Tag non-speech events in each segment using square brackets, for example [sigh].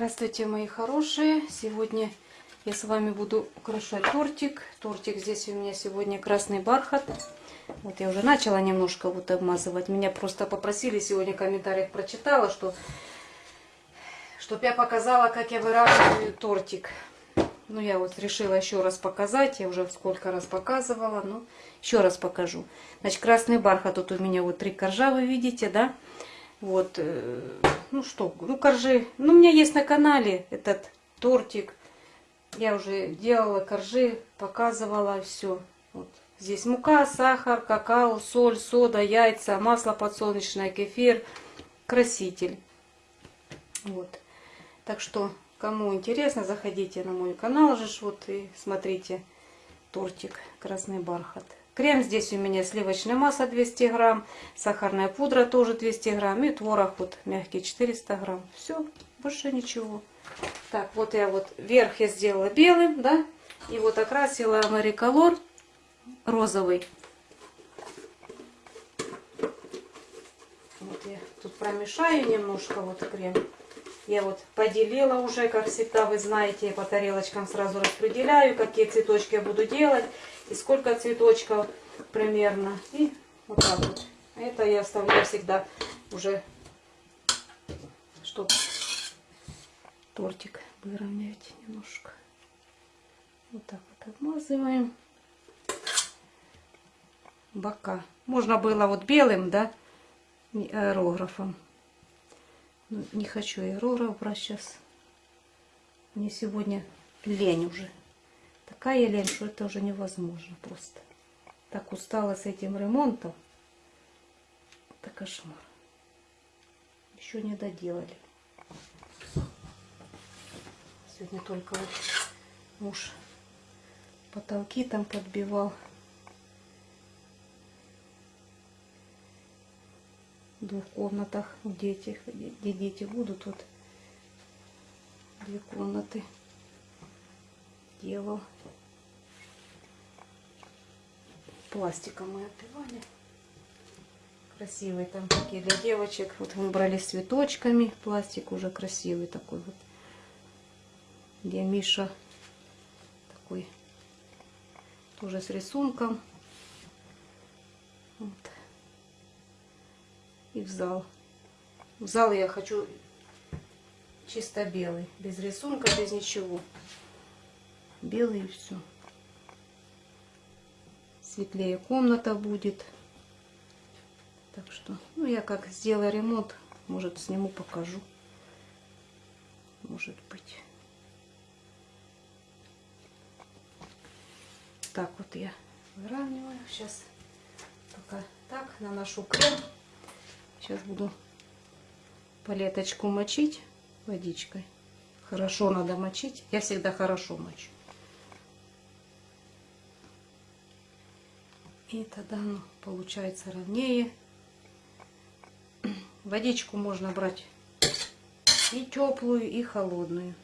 Здравствуйте, мои хорошие! Сегодня я с вами буду украшать тортик. Тортик здесь у меня сегодня красный бархат. Вот я уже начала немножко вот обмазывать. Меня просто попросили, сегодня в комментариях прочитала, что чтобы я показала, как я выравниваю тортик. Ну, я вот решила еще раз показать. Я уже сколько раз показывала. Ну, еще раз покажу. Значит, красный бархат. Тут у меня вот три коржа, вы видите, да? Вот, э, ну что, ну коржи. Ну, у меня есть на канале этот тортик. Я уже делала коржи, показывала все. Вот. Здесь мука, сахар, какао, соль, сода, яйца, масло подсолнечное, кефир, краситель. Вот. Так что, кому интересно, заходите на мой канал же, вот и смотрите тортик красный бархат. Крем здесь у меня сливочное масло 200 грамм, сахарная пудра тоже 200 грамм и творог вот мягкий 400 грамм. Все, больше ничего. Так, вот я вот верх я сделала белым, да, и вот окрасила Мариколор розовый. Вот я тут промешаю немножко вот крем. Я вот поделила уже, как всегда, вы знаете, я по тарелочкам сразу распределяю, какие цветочки я буду делать и сколько цветочков примерно. И вот так вот. Это я оставляю всегда уже, чтобы тортик выровнять немножко. Вот так вот обмазываем бока. Можно было вот белым, да, аэрографом. Но не хочу аэрограф брать сейчас. Мне сегодня лень уже. Такая лень, что это уже невозможно просто. Так устала с этим ремонтом. Это кошмар. Еще не доделали. Сегодня только вот муж потолки там подбивал. В двух комнатах, где, эти, где дети будут, вот две комнаты делал. Пластиком мы отбивали. Красивый там такие для девочек. Вот выбрали с цветочками. Пластик уже красивый такой вот. Где Миша такой тоже с рисунком. Вот. И в зал. В зал я хочу чисто белый. Без рисунка, без ничего белый и все. Светлее комната будет. Так что, ну я как сделаю ремонт, может сниму, покажу. Может быть. Так вот я выравниваю. Сейчас пока так наношу крем. Сейчас буду палеточку мочить водичкой. Хорошо надо мочить. Я всегда хорошо мочу. И тогда оно получается ровнее. [clears throat] Водичку можно брать и теплую, и холодную.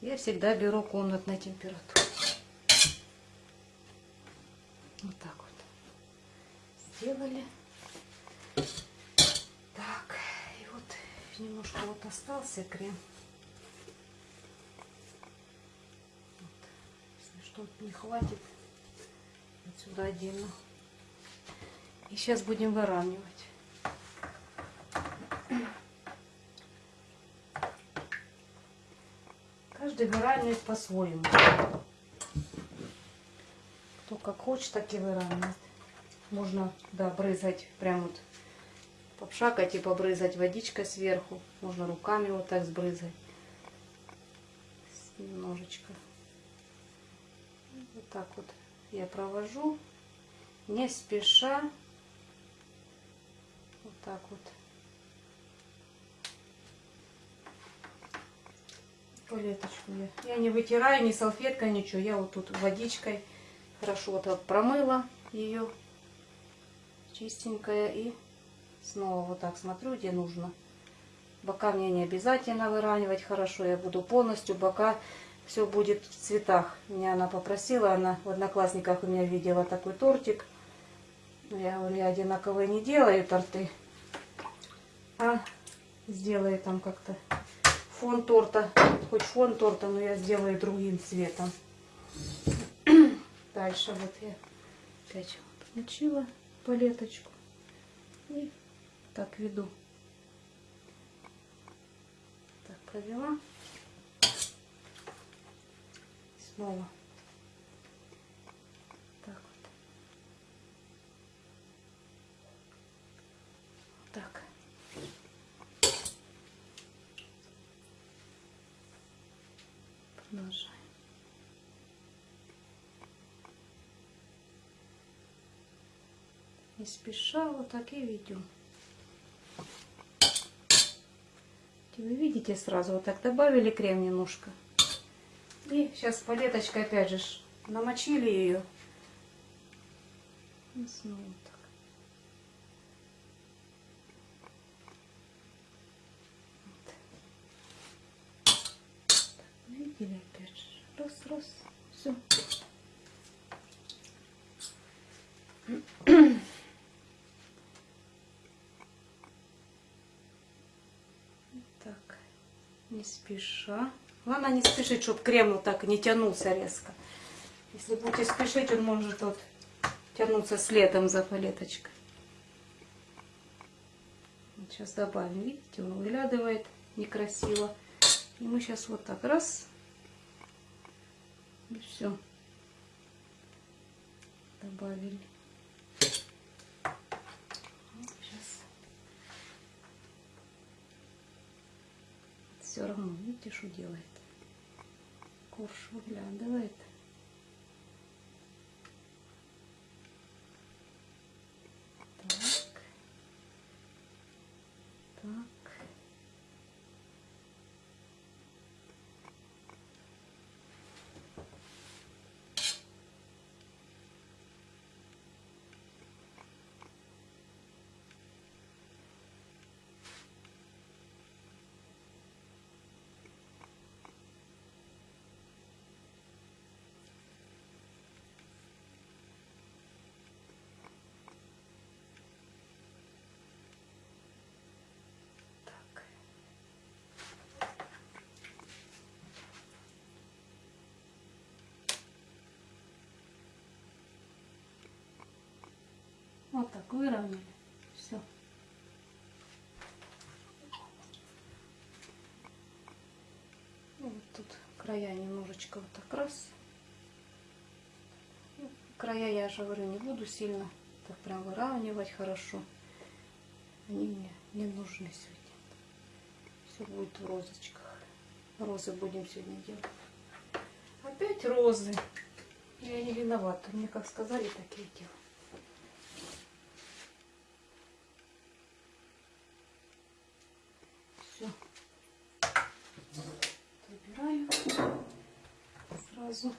Я всегда беру комнатной температуры. Вот так вот. Сделали. Так, и вот немножко вот остался крем. Вот. Если что-то не хватит, сюда отдельно. И сейчас будем выравнивать. Каждый выравнивает по-своему. Кто как хочет, так и выравнивает. Можно, да, брызгать прям вот попшакать и побрызать водичкой сверху. Можно руками вот так сбрызгать. Немножечко. Вот так вот я провожу не спеша. Вот так вот. Палеточку я. Я не вытираю ни салфеткой, ничего. Я вот тут водичкой хорошо так промыла ее. Чистенькая. И снова вот так смотрю, где нужно. Бока мне не обязательно выравнивать хорошо. Я буду полностью бока все будет в цветах. Меня она попросила, она в Одноклассниках у меня видела такой тортик. Я говорю, я одинаковые не делаю торты, а сделаю там как-то фон торта, хоть фон торта, но я сделаю другим цветом. Дальше вот я опять включила палеточку и так веду. Так, провела. Снова. Так вот. Так. Продолжаем. Не спеша, вот так и ведем. Вы видите сразу, вот так добавили крем немножко. И сейчас палеточкой опять же намочили ее. И снова так. Вот. Так, видели опять же. Раз, раз. Все. Так, не спеша. Главное не спешить, чтобы крем вот так не тянулся резко. Если будете спешить, он может вот тянуться следом за палеточкой. Вот сейчас добавим, видите, он выглядывает некрасиво. И мы сейчас вот так раз. И все. Добавили. Все равно, видите, что делает. Корж. Так. Так. Так. Вот так выровняли. Все. Вот тут края немножечко вот так раз. Ну, Края я же говорю не буду сильно так прям выравнивать хорошо. Они мне не нужны сегодня. Все будет в розочках. Розы будем сегодня делать. Опять розы. Я не виновата. Мне как сказали, так и делаю. Все. Выбираю сразу.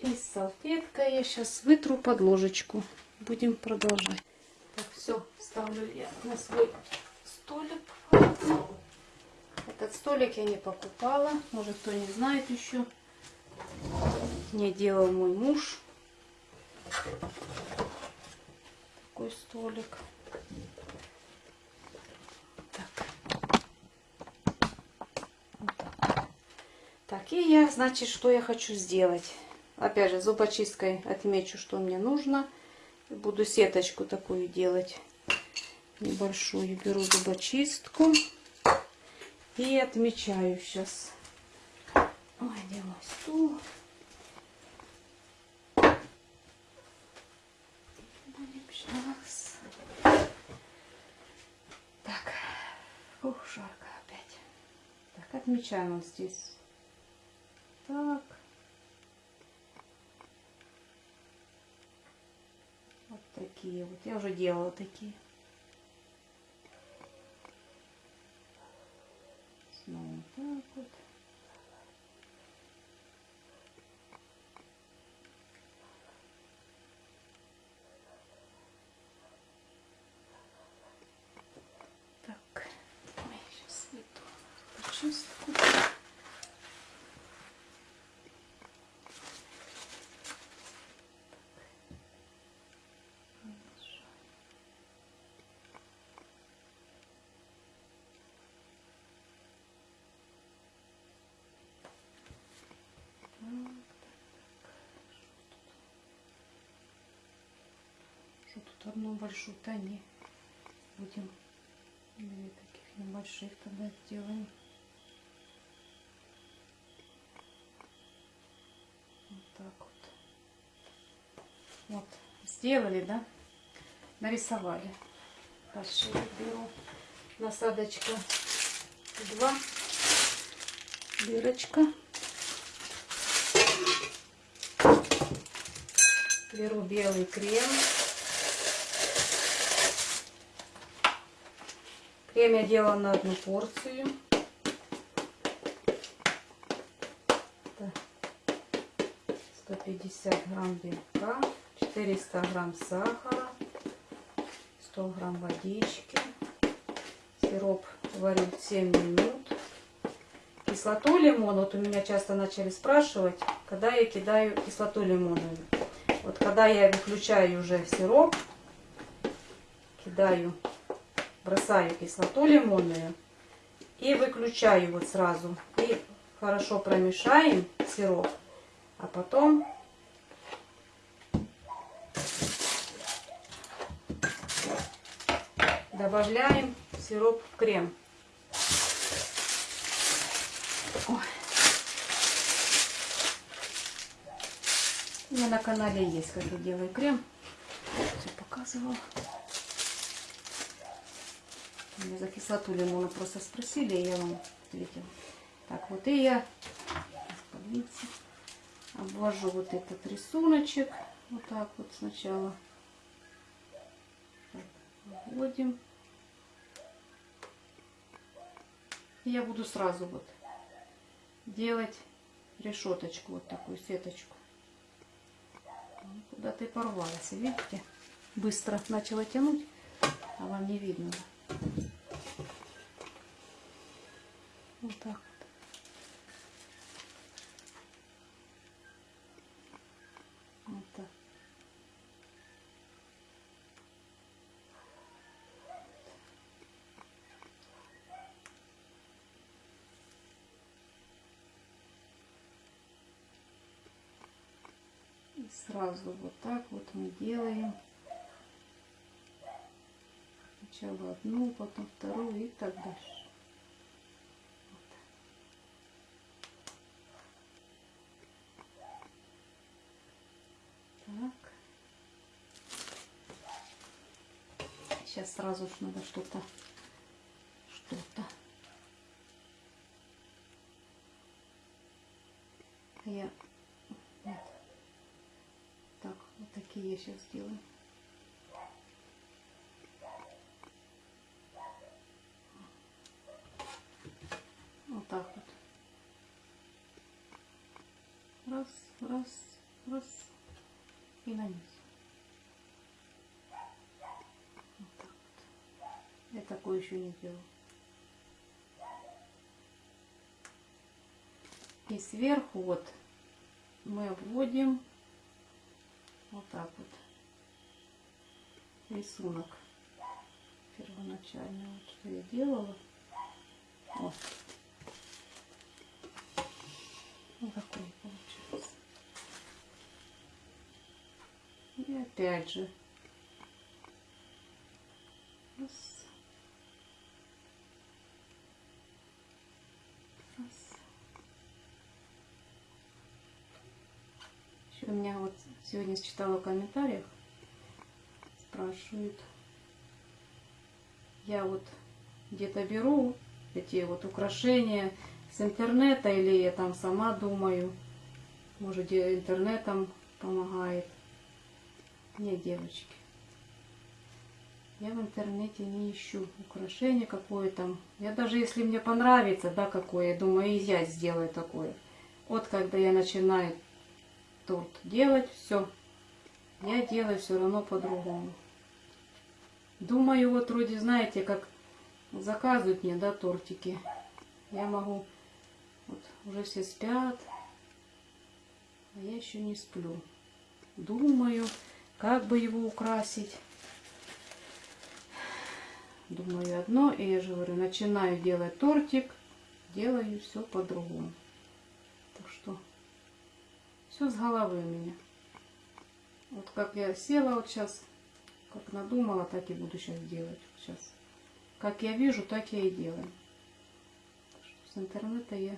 И салфеткой я сейчас вытру под ложечку. Будем продолжать. Так, все, ставлю я на свой столик. Этот столик я не покупала. Может, кто не знает еще. Не делал мой муж. Такой столик. Так. Так, и я, значит, что я хочу сделать. Опять же, зубочисткой отмечу, что мне нужно. Буду сеточку такую делать. Небольшую. Беру зубочистку. И отмечаю сейчас. Ой, где мой стул? Щас. Так. Ух, жарко опять. Так, отмечаем вот здесь. Так. Вот такие вот. Я уже делала такие. Снова так вот. Так. Ой, сейчас иду почистку. Одну большую-то не будем две таких небольших тогда сделаем. Вот так вот. Вот, сделали, да? Нарисовали. Дальше я беру насадочка 2, дырочка. Беру белый крем. Крем я делала на одну порцию. Это 150 грамм белка, 400 грамм сахара, 100 грамм водички. Сироп варю 7 минут. Кислоту лимона, вот у меня часто начали спрашивать, когда я кидаю кислоту лимоновую. Вот когда я выключаю уже сироп, кидаю бросаю кислоту лимонную и выключаю вот сразу. И хорошо промешаем сироп, а потом добавляем сироп в крем. Ой. У меня на канале есть, как я делаю крем. Все показывала. Меня за кислоту лимона просто спросили, и я вам ответила. Так, вот и я видите, обвожу вот этот рисуночек. Вот так вот сначала. Вводим. Я буду сразу вот делать решеточку, вот такую сеточку. Куда-то и порвалась, видите? Быстро начала тянуть, а вам не видно. Вот так вот. Вот так. И сразу вот так вот мы делаем. Сначала одну, потом вторую и так дальше. Сейчас сразу же надо что-то, что-то. Я вот. Так, вот такие я сейчас сделаю. Вот так вот. Раз, раз, и на низ. Я такое еще не делала. И сверху вот мы вводим вот так вот рисунок первоначально, вот что я делала. Вот. Вот такой получается. И опять же. Раз. у меня вот сегодня читала в комментариях, спрашивают, я вот где-то беру эти вот украшения с интернета или я там сама думаю, может интернетом помогает. Нет, девочки, я в интернете не ищу украшения какое там. Я даже если мне понравится, да, какое, думаю, и я сделаю такое. Вот когда я начинаю торт делать, все. Я делаю все равно по-другому. Думаю, вот вроде, знаете, как заказывают мне, да, тортики. Я могу, вот уже все спят, а я еще не сплю. Думаю, как бы его украсить. Думаю одно, и я же говорю, начинаю делать тортик, делаю все по-другому. Так что все с головы у меня. Вот как я села вот сейчас, Как надумала, так и буду сейчас делать. Сейчас. Как я вижу, так я и делаю. С интернета я,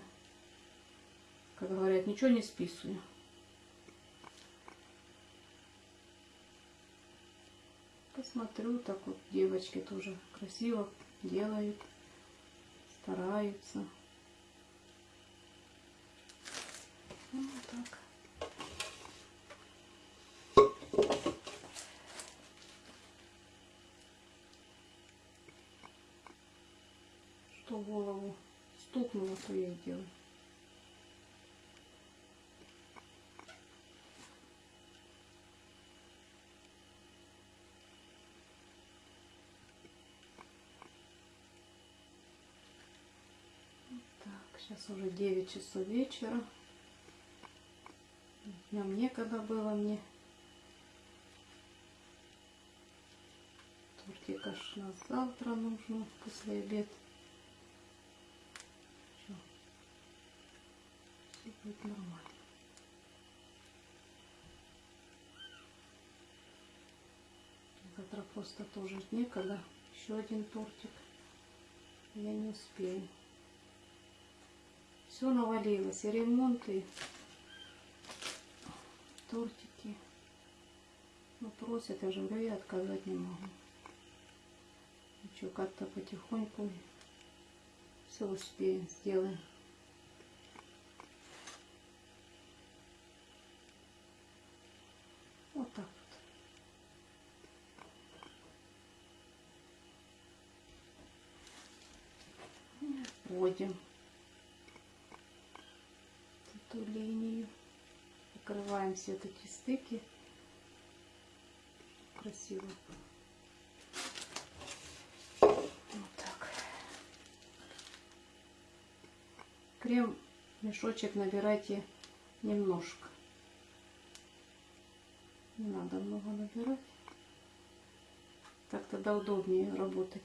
как говорят, ничего не списываю. Посмотрю, так вот девочки тоже красиво делают, стараются. Ну, вот так. Что голову стукнуло, то я и делаю. Так, сейчас уже 9 часов вечера. Днем некогда было мне. Тортик аж на завтра нужно, после обед. Всё. Всё будет нормально. Завтра просто тоже некогда. Еще один тортик. Я не успею. Все навалилось. И ремонт, и тортики. Ну, просят, я же говорю, я отказать не могу. Ничего, как-то потихоньку все успеем, сделаем. Вот так. Вводим эту линию. Покрываем все эти стыки. Красиво. Вот так. Крем мешочек набирайте немножко. Не надо много набирать. Так тогда удобнее работать.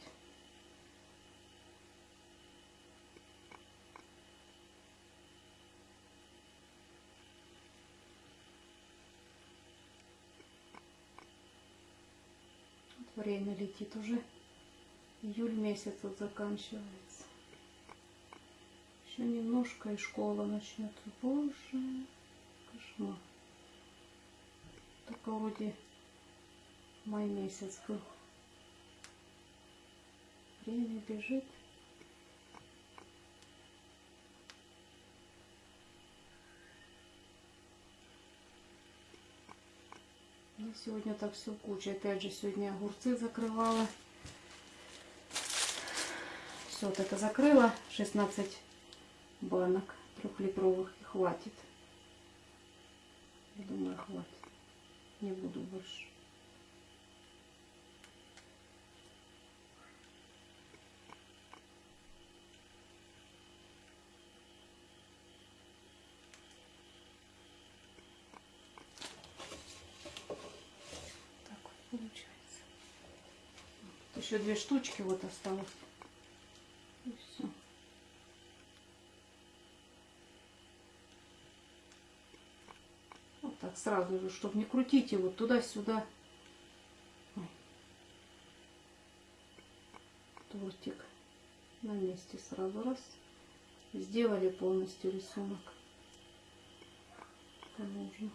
Вот Время летит уже. Июль месяц вот заканчивается. Еще немножко и школа начнется. Боже, кошмар. Только вроде май месяц был. Время бежит. Я сегодня так все куча. Опять же, сегодня огурцы закрывала. Все, вот это закрыла. 16 банок трехлитровых. И хватит. Я думаю, хватит. Не буду больше. Так вот получается. Вот две штучки вот осталось. И все. Вот так сразу же, чтобы не крутить его туда-сюда. Тортик на месте сразу раз. Сделали полностью рисунок. Нужно.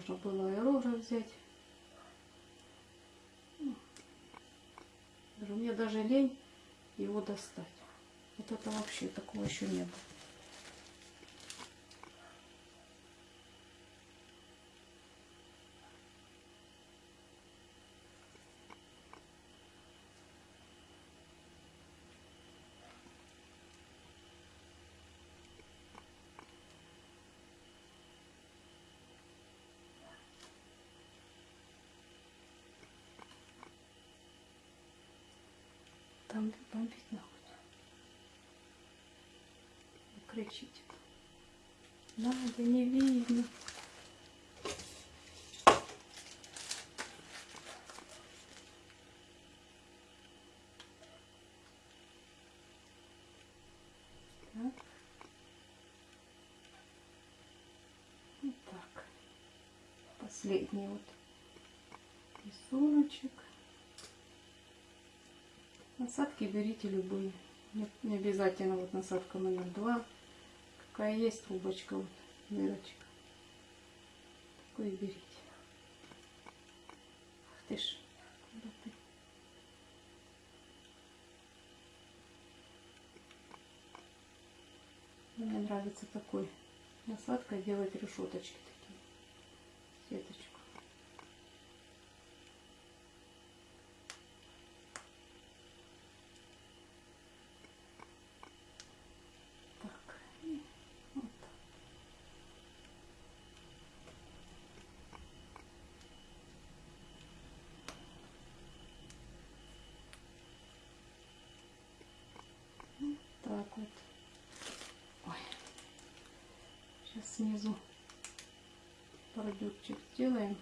Можно было аэрограф взять. Ну, даже- Мне даже лень его достать. Вот это вообще такого еще не было. там бомбить ноготь. кричите, Надо, не видно. Вот так. Последний вот рисуночек. Насадки берите любые. Не, обязательно вот насадка номер два. Какая есть трубочка, вот дырочка. Такой берите. Ах ты ж? Мне нравится такой насадкой делать решеточки такие. Сеточку. Так, и вот так. Вот так вот. Ой. Сейчас снизу бордюрчик сделаем.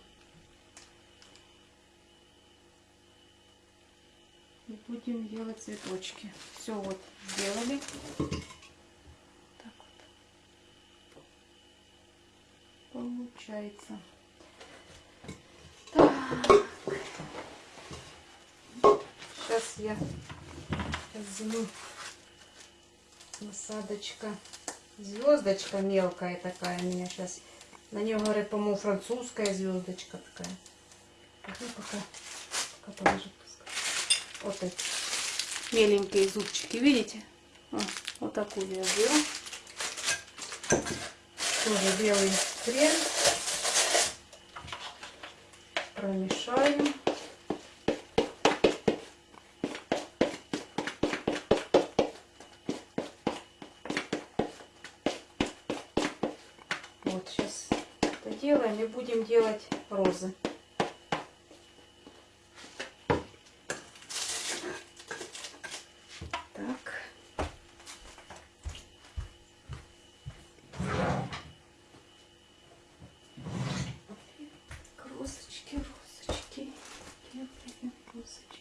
И будем делать цветочки. Все вот сделали. Так вот. Получается. Так. Сейчас я возьму насадочка. Звездочка мелкая такая у меня сейчас. На нее говорят, по-моему, французская звездочка такая. Так, ну, пока, пока положу. Вот эти меленькие зубчики, видите? О, вот такую я беру. Тоже белый крем. Промешаю. И будем делать розы. Так. Розочки, розочки. Делаем розочки.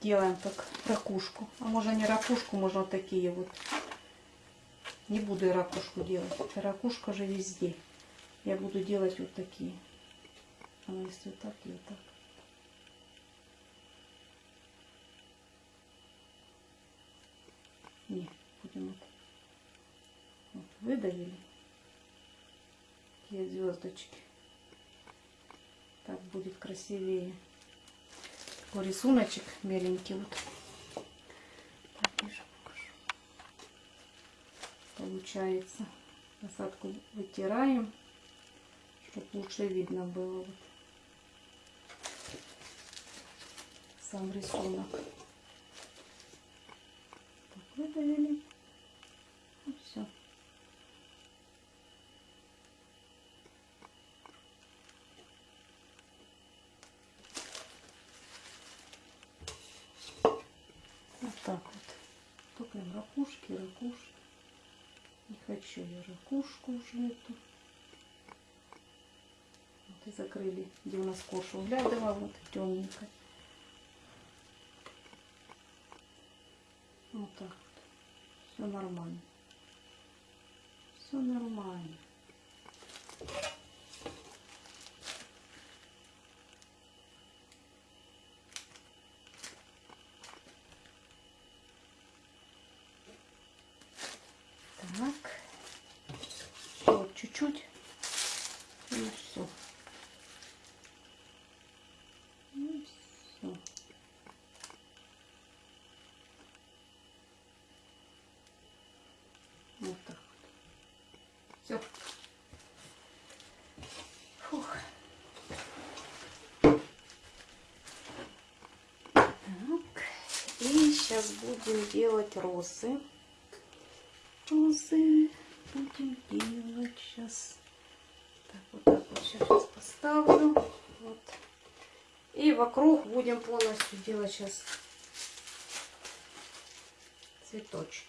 Делаем так ракушку. А можно не ракушку, можно вот такие вот. Не буду я ракушку делать. Ракушка же везде. Я буду делать вот такие. А если вот так и вот так. Не, будем вот. вот выдавили. Такие звездочки. Так будет красивее такой рисуночек беленький вот. Получается. Насадку вытираем, чтобы лучше видно было вот сам рисунок. Так, выдавили. Ну, все. Вот так вот. Им ракушки, ракушки. Не хочу я ракушку уже эту. Вот и закрыли, где у нас коша углядывала, вот темненькая. Вот так вот. Все нормально. Все нормально. Так. Вот чуть-чуть. И все. И все. Вот так вот. Все. Фух. Так. И сейчас будем делать розы. Розы будем делать сейчас. Так, вот так вот сейчас поставлю. Вот. И вокруг будем полностью делать сейчас цветочки.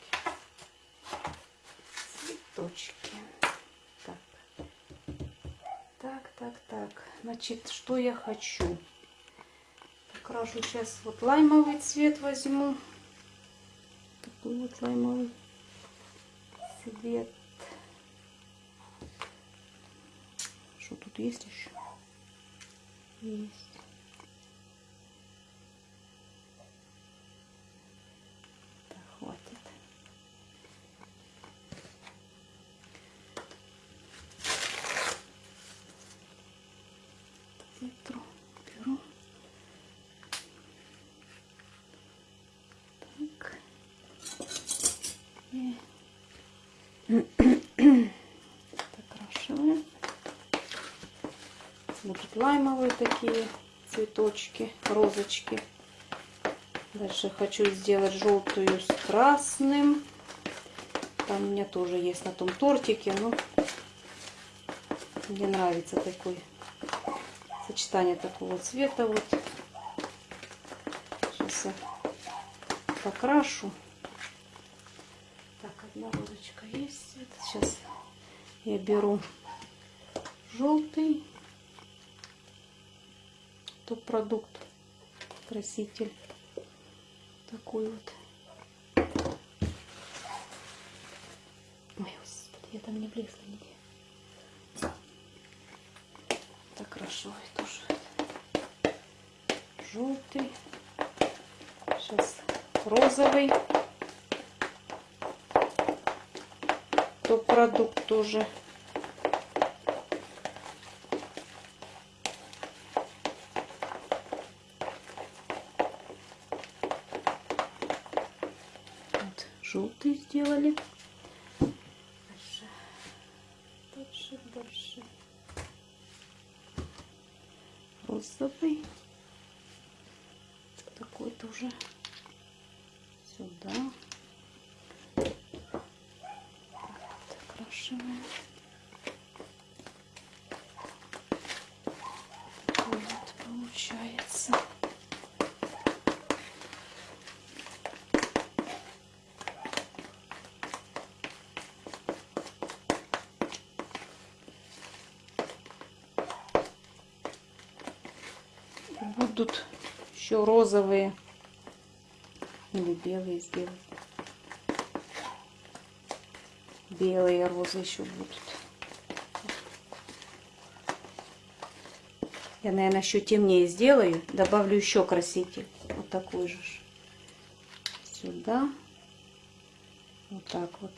Цветочки. Так. Так, так. Значит, что я хочу? Покрашу сейчас вот лаймовый цвет возьму. Такой вот лаймовый цвет. Что тут есть еще? Есть. Так, хватит. Ветру беру. Так. И закрашиваем. Будут лаймовые такие цветочки, розочки. Дальше хочу сделать желтую с красным. Там у меня тоже есть на том тортике, но мне нравится такой сочетание такого цвета вот. Сейчас я покрашу. Так, одна розочка есть. Сейчас я беру желтый топ-продукт, краситель. Такой вот. Ой, господи, я там не блесла нигде. Так хорошо, тоже желтый. Сейчас розовый. Топ-продукт тоже. Вот, желтый сделали. Дальше, дальше, дальше. Розовый. Такой тоже сюда. Закрашиваем. Такой вот получается. будут еще розовые или белые сделать. Белые розы еще будут. Я, наверное, еще темнее сделаю. Добавлю еще краситель. Вот такой же. Сюда. Вот так вот.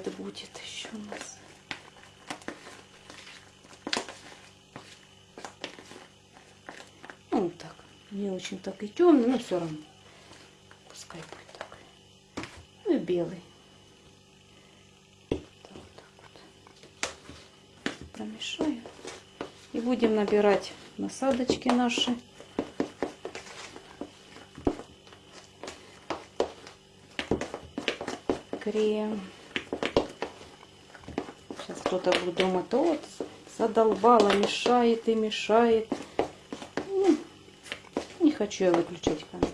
Цвет будет еще у нас. Ну, так. Не очень так и темный, но все равно. Пускай будет так. Ну и белый. Вот так вот. Промешаю. И будем набирать насадочки наши. Крем. Сейчас кто-то будет думать, вот, задолбала, мешает и мешает. Ну, не хочу я выключать камеру.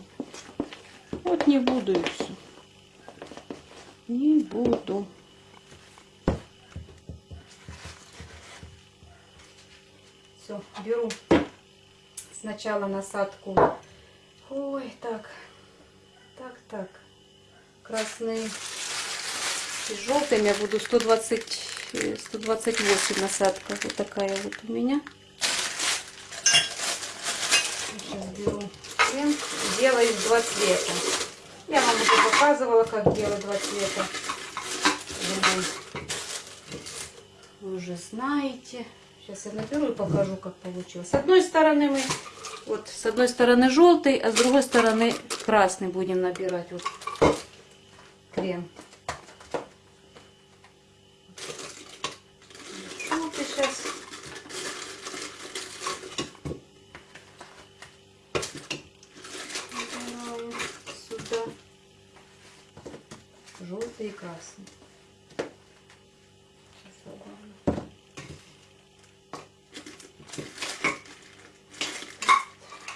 Вот не буду и все. Не буду. Все, беру сначала насадку. Ой, так, так, так. Красный и желтым я буду 120, э, 128 насадка. Вот такая вот у меня. Сейчас беру крем. Делаю два цвета. Я вам уже показывала, как делать два цвета. Вы уже знаете. Сейчас я наберу и покажу, как получилось. С одной стороны мы, вот с одной стороны желтый, а с другой стороны красный будем набирать. Вот крем. Желтый сейчас. Набираю сюда. Желтый и красный.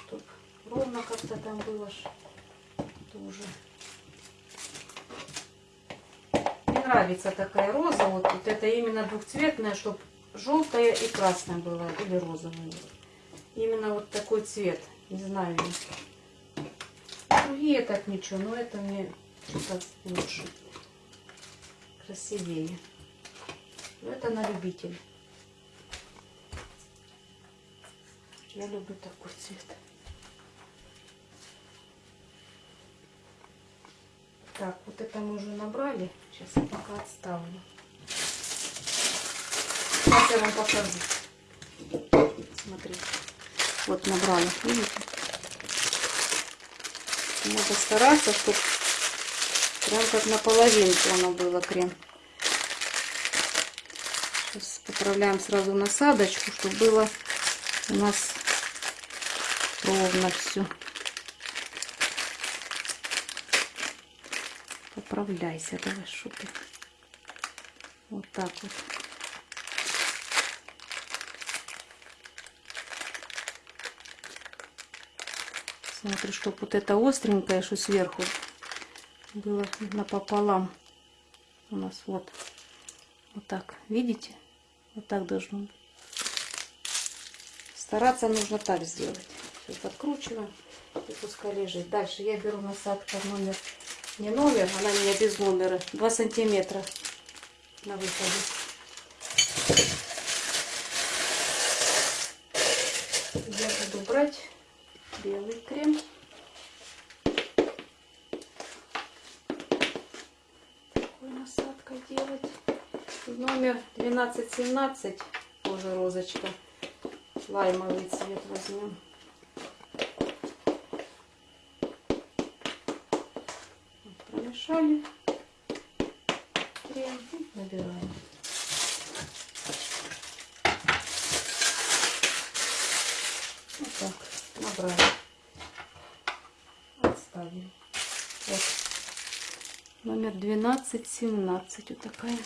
Чтоб ровно как-то там было тоже. Мне нравится такая роза. Вот, вот это именно двухцветная, чтобы желтая и красная была. Или розовая. Именно вот такой цвет. Не знаю. Другие так ничего, но это мне что-то лучше. Красивее. Но это на любителя. Я люблю такой цвет. Так, вот это мы уже набрали. Сейчас я пока отставлю. Сейчас я вам покажу. Смотрите. Вот набрали. Видите? Надо стараться, чтобы прям как наполовинку оно было крем. Сейчас поправляем сразу насадочку, чтобы было у нас ровно все. Поправляйся, давай шупи. Вот так вот. Смотрю, чтобы вот это остренькое, что сверху было напополам. У нас вот. Вот так. Видите? Вот так должно быть. Стараться нужно так сделать. Сейчас откручиваем и пускай лежит. Дальше я беру насадка номер, не номер, она у меня без номера, 2 сантиметра на выходе. Я буду брать белый крем. Насадкой делать. Номер 1217, тоже розочка. Лаймовый цвет возьмем. Вот, промешали крем набираем. Вот так набрали. Отставим. Вот. Номер 1217. Вот такая.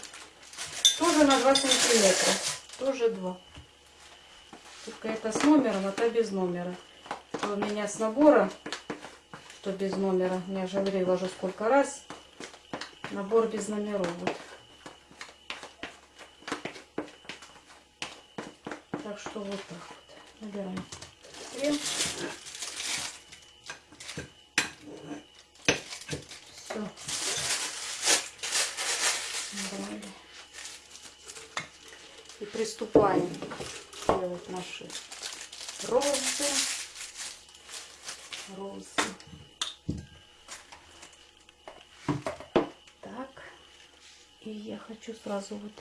Тоже на 2 сантиметра. Тоже 2. Только это с номером, а то без номера. Что у меня с набора, что без номера. Я же говорила уже сколько раз. Набор без номеров. Вот. Так что вот так вот. Набираем. Все. Набрали. И приступаем делать наши розы. Розы. Так. И я хочу сразу вот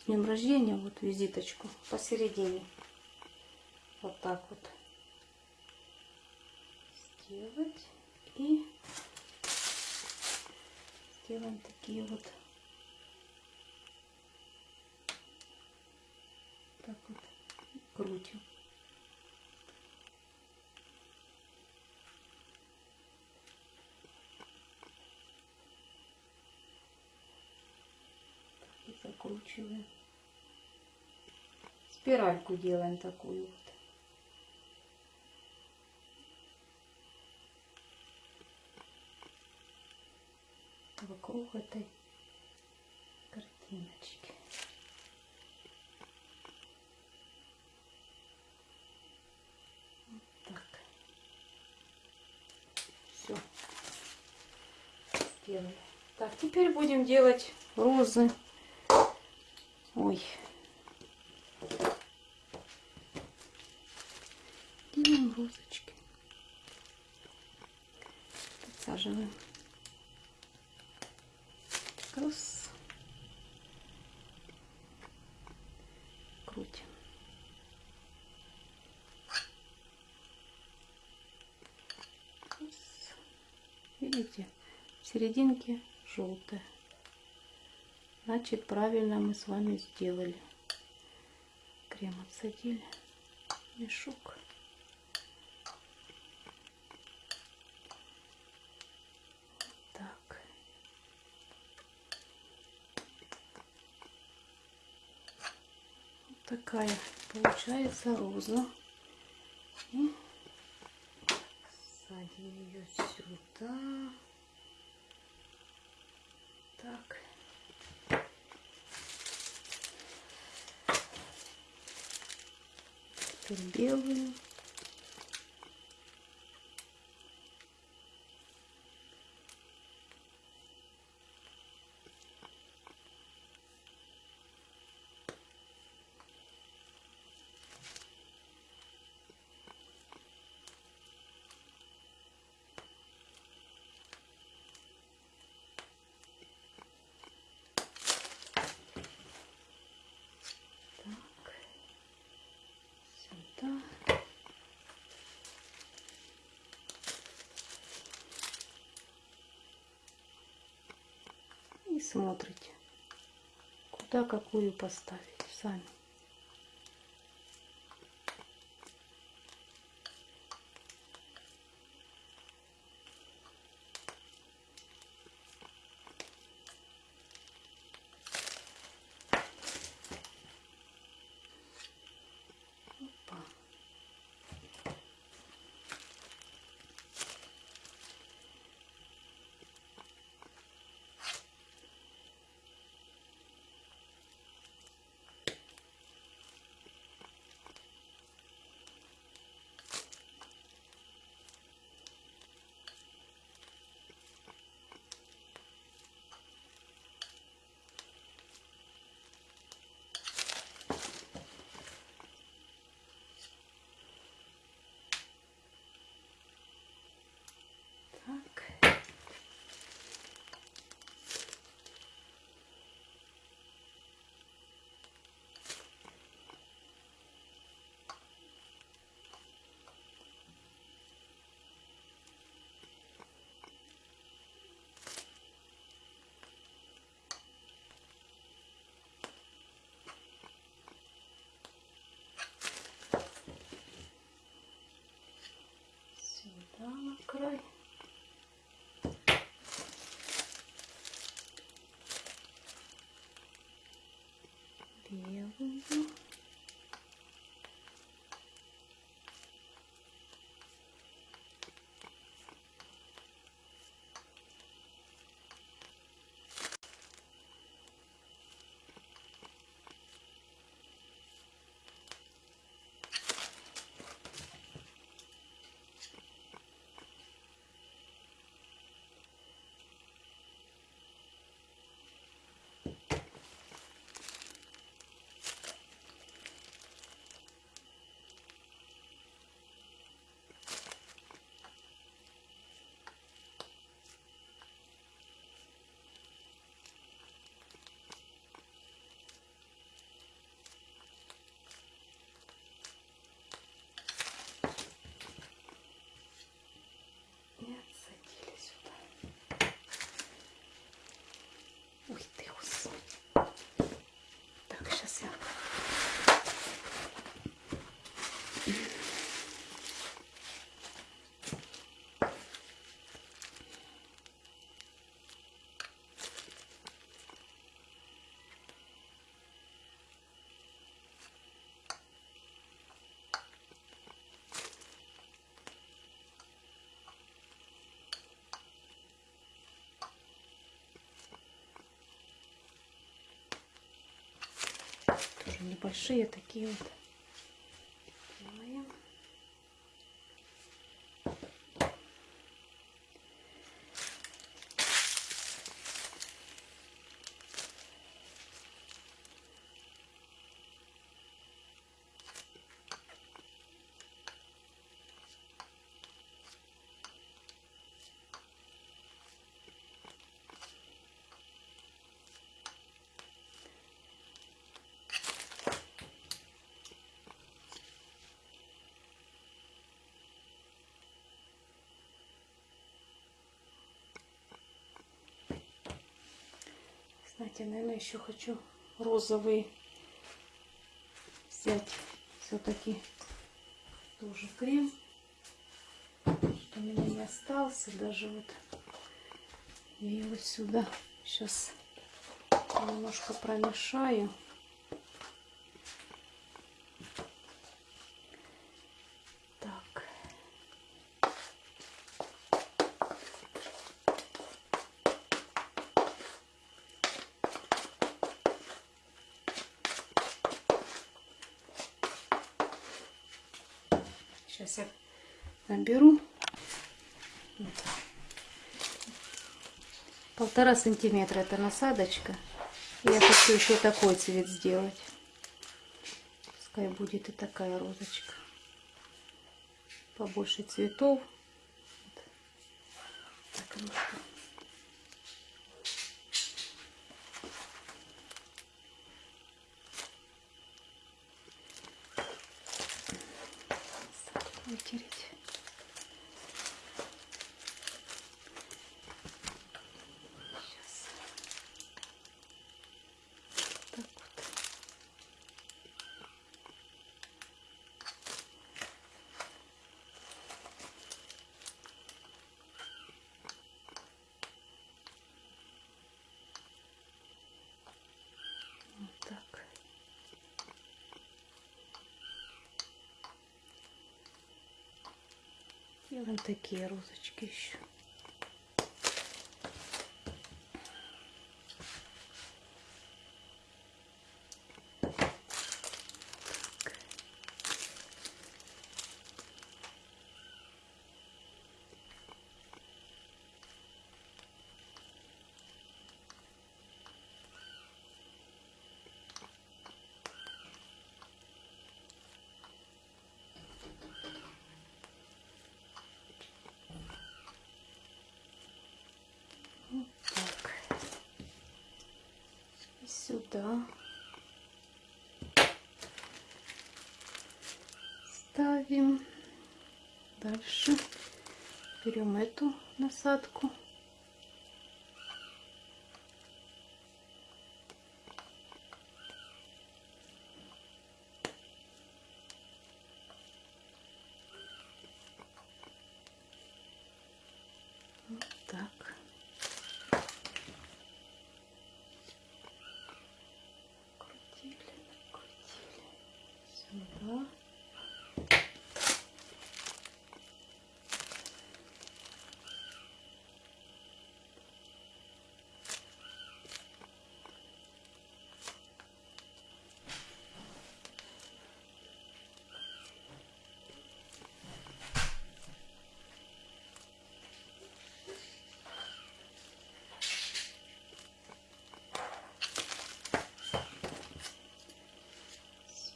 с днем рождения вот визиточку посередине. Вот так вот сделать. И сделаем такие вот так вот крутим. И закручиваем. Спиральку делаем такую вот. вокруг этой картиночки. Вот так. Все. Сделали. Так, теперь будем делать розы. Ой. Делаем розочки. Подсаживаем. Раз. Крутим. Видите, в серединке желтая, Значит, правильно мы с вами сделали. Крем отсадили. Мешок. Так. Такая получается роза. И садим ее сюда. Теперь белую. Так. Сюда. И смотрите, куда какую поставить сами. Так. Сюда на край. Белую. И небольшие такие вот. Делаем. Знаете, наверное, еще хочу розовый взять все-таки тоже крем, что у меня не остался, даже вот я его сюда сейчас немножко промешаю. Сейчас я наберу. Полтора сантиметра это насадочка. Я хочу еще такой цвет сделать. Пускай будет и такая розочка. Побольше цветов. Вот. Так, ну что. вытереть. Сейчас. Так вот. Вот так. Вон такие розочки еще. Вот так. И сюда. Ставим. Дальше берем эту насадку. Вот так. Крутили, крутили. Сюда.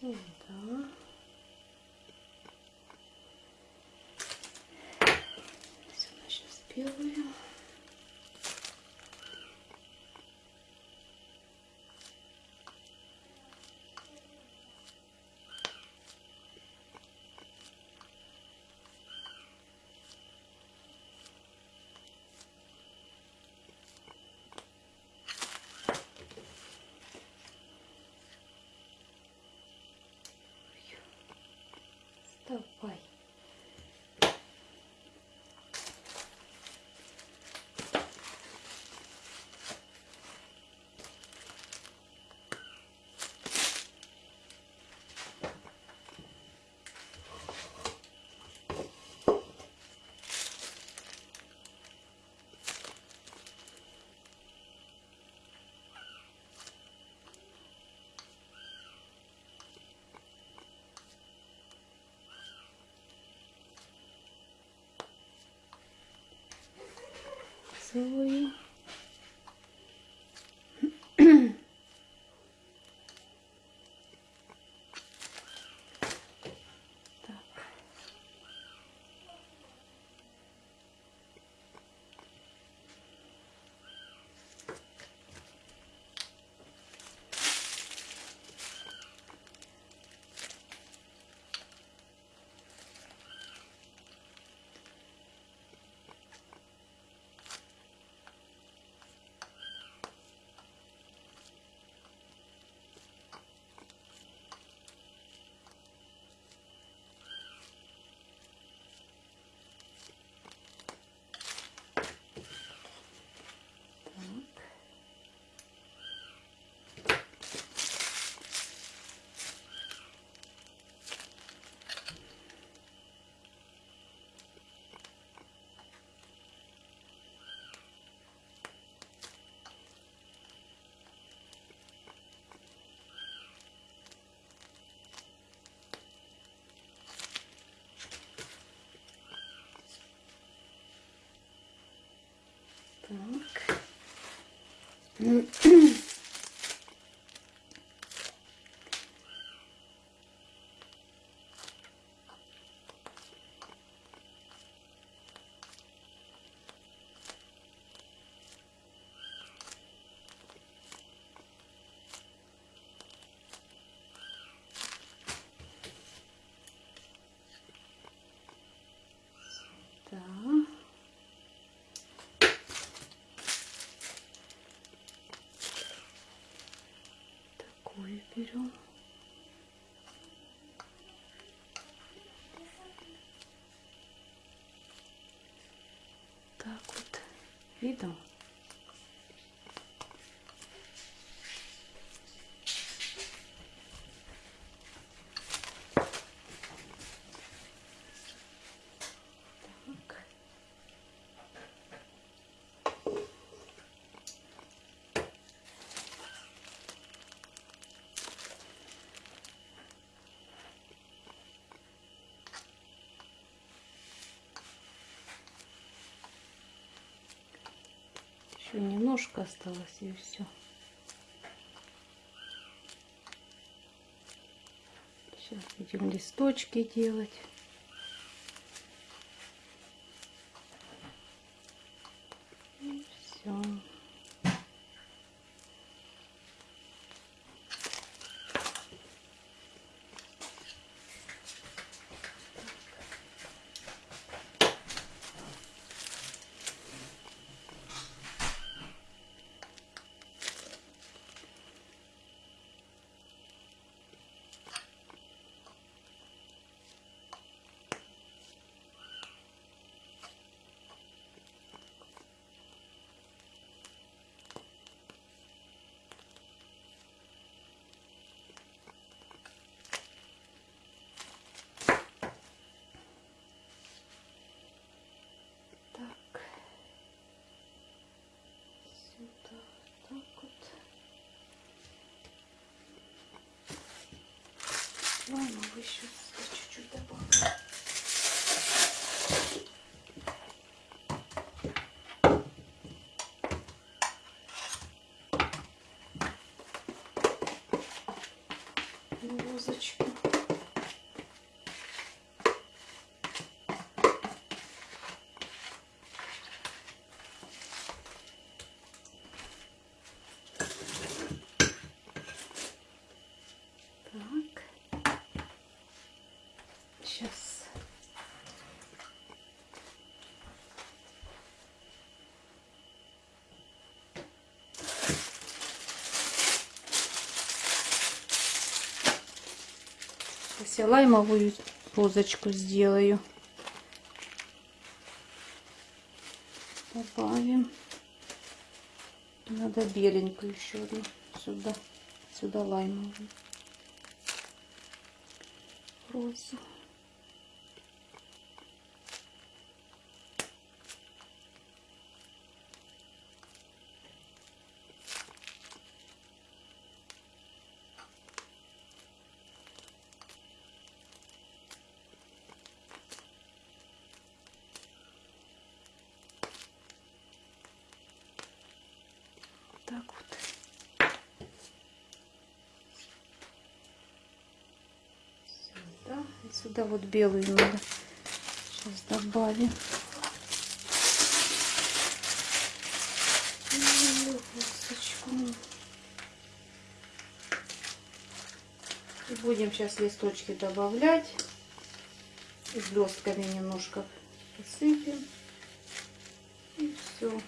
Сюда. Сюда белую. Давай. slowly 嗯。嗯 берем. Так вот. Видно? Так. Еще немножко осталось и все. Сейчас будем листочки делать. issues. Я лаймовую розочку сделаю. Добавим. Надо беленькую еще одну сюда. Сюда лаймовую розу. Так вот. Сюда. Вот белую надо. Сейчас добавим. И будем сейчас листочки добавлять. И блестками немножко посыпем. И все.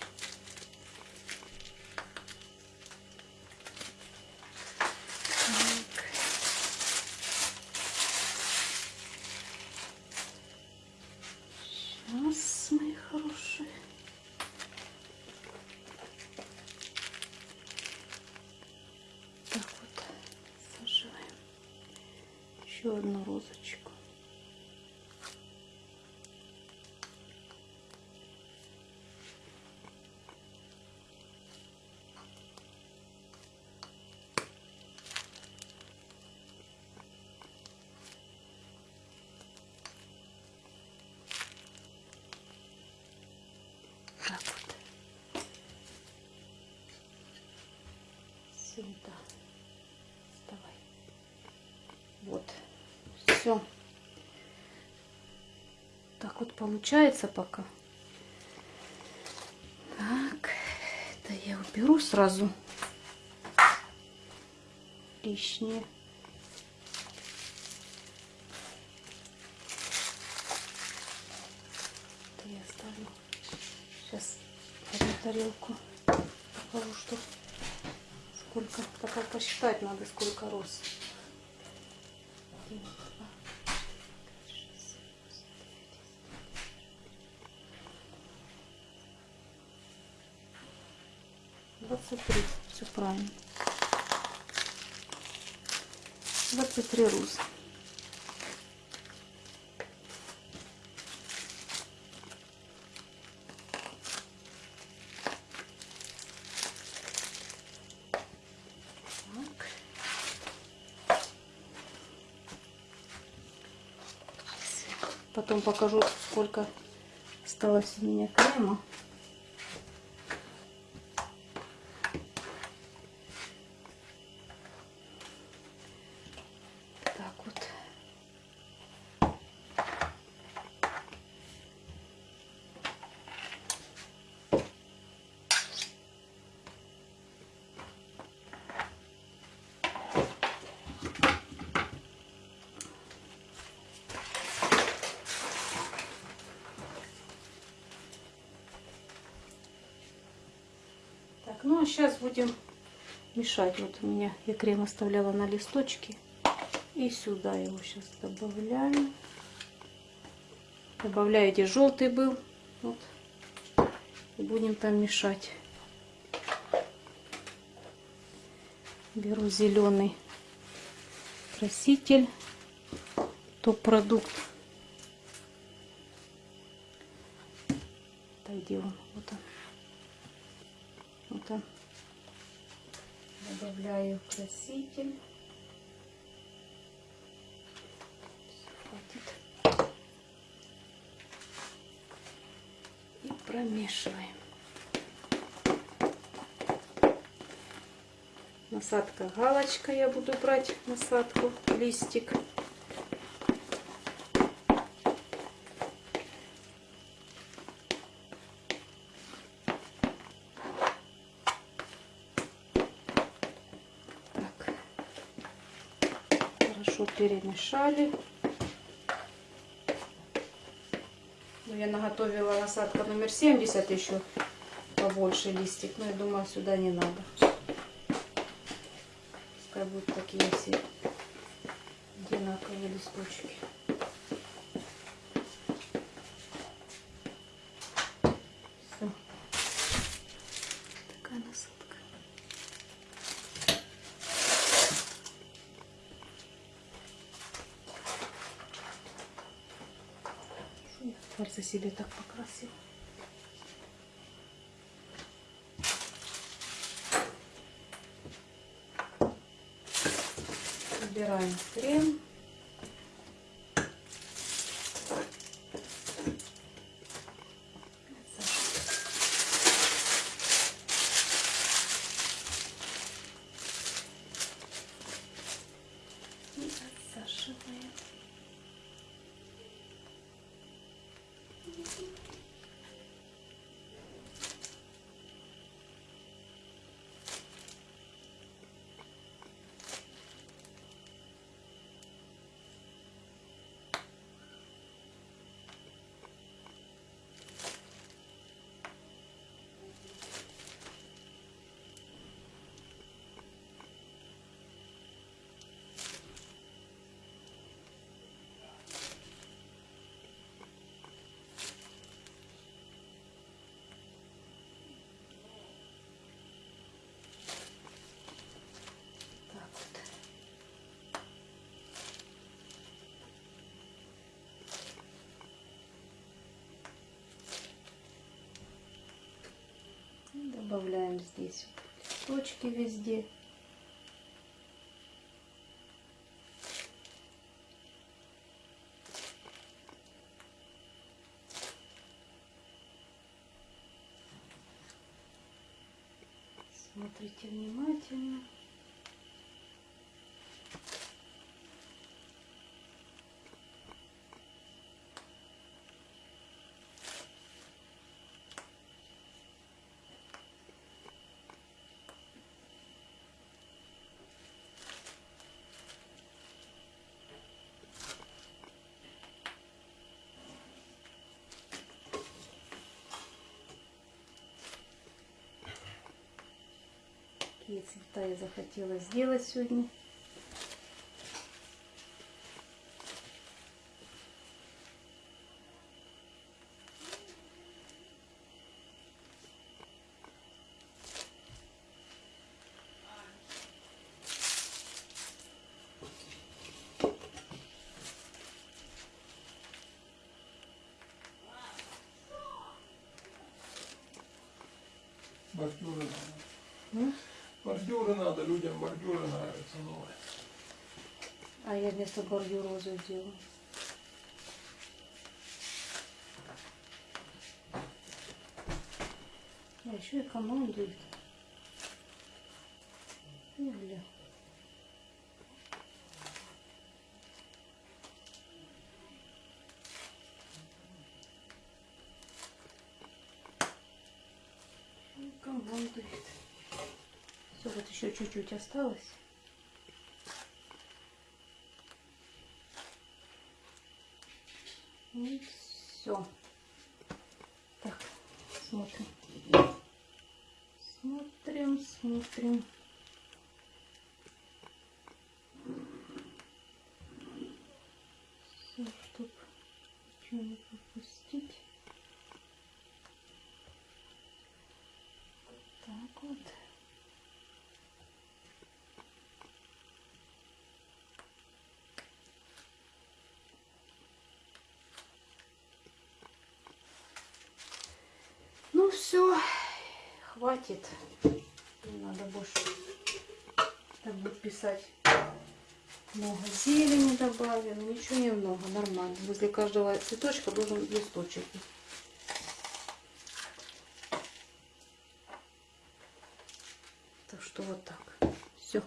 Все. Так вот получается пока. Так. Это я уберу сразу. Лишнее. Это я оставлю. Сейчас одну тарелку покажу, что сколько. Как посчитать надо, сколько роз. Один, два, пять, шесть, семь, восемь, девять, десять. Двадцать три. Все правильно. Так. Потом покажу, сколько осталось у меня крема. Сейчас будем мешать. Вот у меня я крем оставляла на листочке. И сюда его сейчас добавляю. Добавляю, где желтый был. Вот. И будем там мешать. Беру зеленый краситель. Топ-продукт. Так, где он? Вот он. Вот он. Добавляю краситель. И промешиваем. Насадка галочка. Я буду брать насадку, листик. Перемешали. Ну, я наготовила насадка номер 70 еще побольше листик. Но я думаю, сюда не надо. Пускай будут такие все одинаковые листочки. Убираем крем. Добавляем здесь листочки везде. Смотрите внимательно. Такие цвета я захотела сделать сегодня. М? Бордюры надо, людям бордюры нравятся новые. А я вместо бордюрозу сделаю. А еще и командует. Или... Командует. Все, вот чуть-чуть осталось. И все. Так, смотрим. Смотрим, смотрим. Все, чтоб ничего не пропустить. Так вот. Ну все, хватит. Не надо больше так будет писать. Много зелени добавим, ничего не много, нормально. Возле каждого цветочка должен листочек. быть. Так что вот так. Все.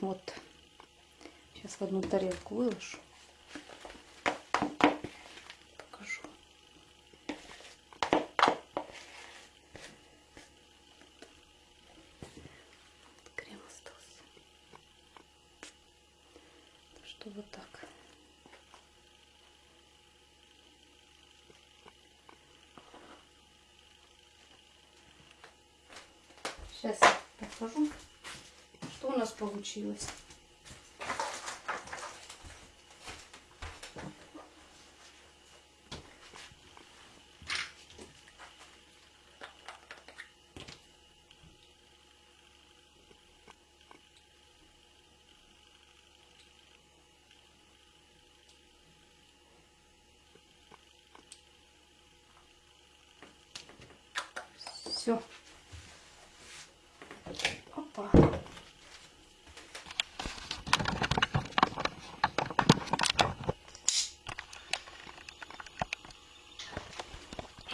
Вот. Сейчас в одну тарелку выложу. Покажу. Вот крем остался. Так что вот так. Сейчас я покажу, что у нас получилось. Все. Опа.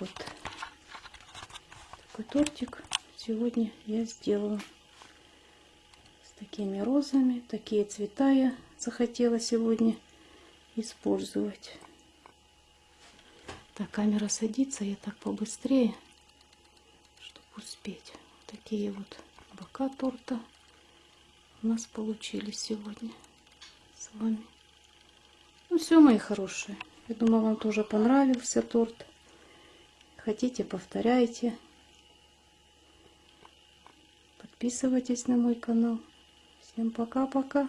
Вот такой тортик сегодня я сделала с такими розами. Такие цвета я захотела сегодня использовать. Так, камера садится, я так побыстрее, чтобы успеть. Такие вот бока торта у нас получились сегодня с вами. Ну все, мои хорошие. Я думаю, вам тоже понравился торт. Хотите, повторяйте. Подписывайтесь на мой канал. Всем пока-пока.